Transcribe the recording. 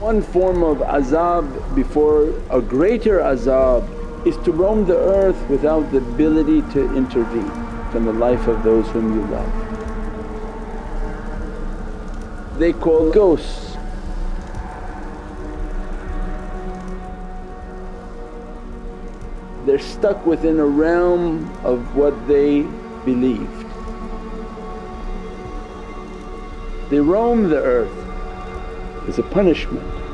One form of azab before a greater azab is to roam the earth without the ability to intervene from the life of those whom you love. They call ghosts. They're stuck within a realm of what they believed. They roam the earth as a punishment.